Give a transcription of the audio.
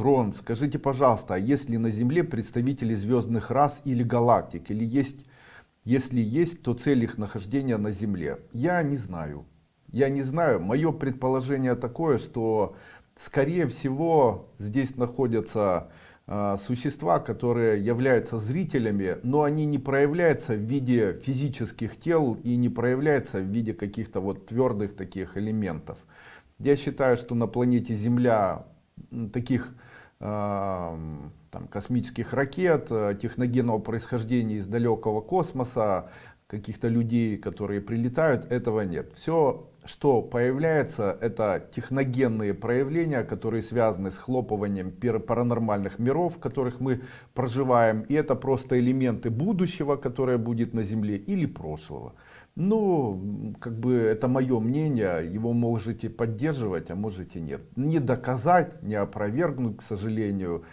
Рон, скажите, пожалуйста, а есть ли на Земле представители звездных рас или галактик? Или есть, если есть, то цель их нахождения на Земле? Я не знаю. Я не знаю. Мое предположение такое, что скорее всего здесь находятся э, существа, которые являются зрителями, но они не проявляются в виде физических тел и не проявляются в виде каких-то вот твердых таких элементов. Я считаю, что на планете Земля таких там, космических ракет, э, техногенного происхождения из далекого космоса, каких-то людей, которые прилетают, этого нет. Все, что появляется, это техногенные проявления, которые связаны с хлопыванием паранормальных миров, в которых мы проживаем. И это просто элементы будущего, которое будет на Земле, или прошлого. Ну, как бы это мое мнение, его можете поддерживать, а можете нет. Не доказать, не опровергнуть, к сожалению.